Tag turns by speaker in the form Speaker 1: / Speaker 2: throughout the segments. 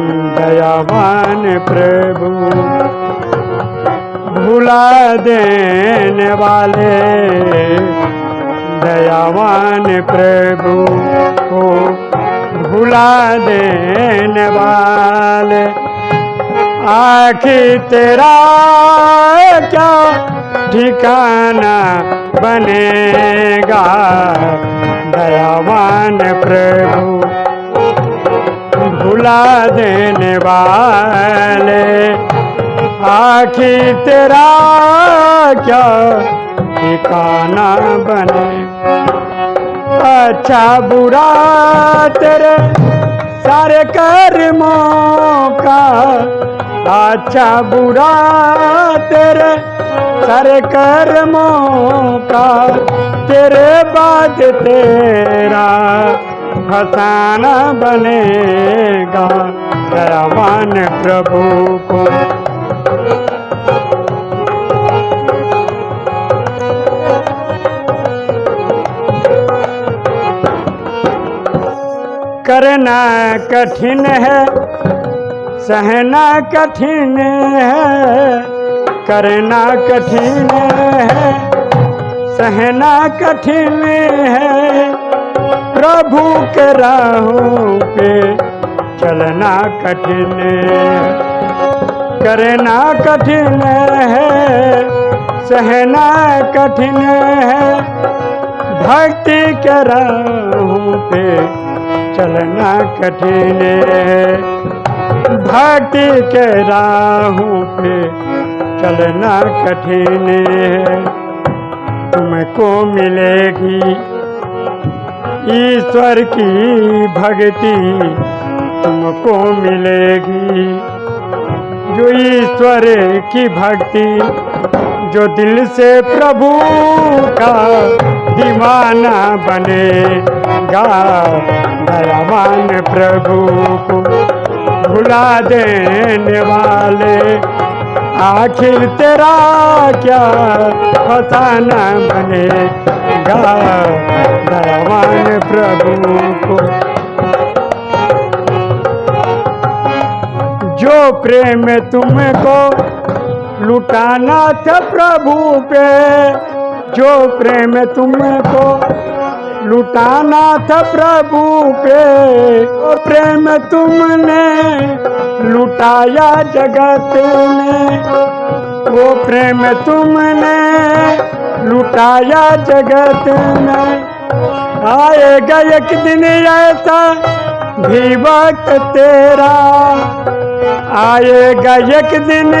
Speaker 1: दयावान प्रभु। भुला देने वाले दयावान प्रभु को भुला देने वाले। आखिर तेरा क्या ठिकाना बनेगा? दयावान प्रभु भुला देने वाले। आखिर तेरा क्या ठिकाना बने? अच्छा बुरा तेरे सारे कर्मों का। अच्छा बुरा तेरे सारे कर्मों का। तेरे बाद तेरा फसाना बनेगा दयावान प्रभु को। करना कठिन है, सहना कठिन है, करना कठिन है, सहना कठिन है। प्रभु के राहों पे चलना कठिन करना कठिन है, सहना कठिन है। भक्ति के राहों पे चलना कठिन है। भक्ति के राहों पे चलना कठिन है। तुमको मिलेगी ईश्वर की भक्ति तुमको मिलेगी। जो ईश्वर की भक्ति, जो दिल से प्रभु का दीवाना बनेगा दयावान प्रभु को भुला देने वाले। आखिर तेरा क्या फसाना प्रभु को जो प्रेम तुमको लुटाना था प्रभु पे, जो प्रेम तुमको लुटाना था प्रभु पे वो प्रेम तुमने लुटाया जगत में, वो प्रेम तुमने लुटाया जगत में। आएगा एक दिन ऐसा भी वक्त तेरा। आएगा एक दिन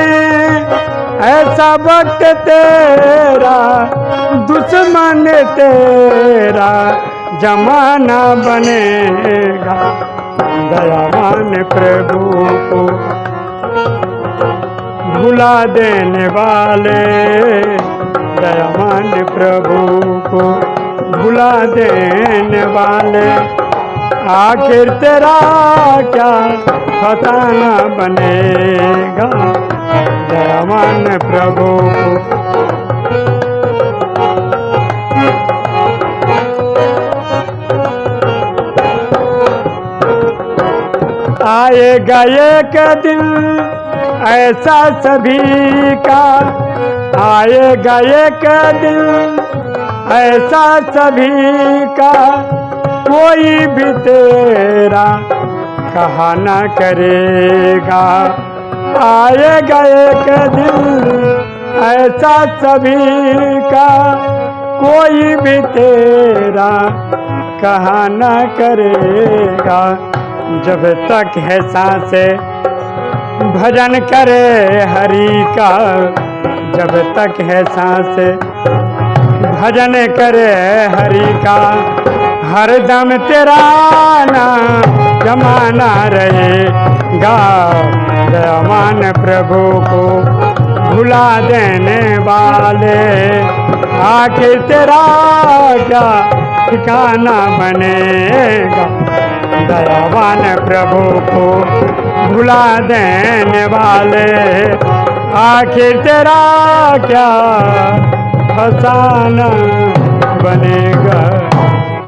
Speaker 1: ऐसा वक्त तेरा, दुश्मन तेरा जमाना बनेगा। दयावान प्रभु को भुला देने वाले दयावान प्रभु को भुला देने वाले आखिर तेरा क्या फसाना बनेगा? दयावान प्रभु आएगा एक दिन ऐसा सभी का आएगा एक दिन, ऐसा सभी का, कोई भी तेरा कहा न करेगा। आएगा एक दिन, ऐसा सभी का, कोई भी तेरा कहा न करेगा। जब तक है साँसें, भजन करे हरि का जब तक है सांस, भजन करे हरि का, हर दम तेरा नाम जमाना रहेगा दयावान प्रभु को, भुला देने वाले। आखिर तेरा क्या ठिकाना बनेगा? दयावान प्रभु को, भुला देने वाले। आखिर तेरा क्या फसाना बनेगा?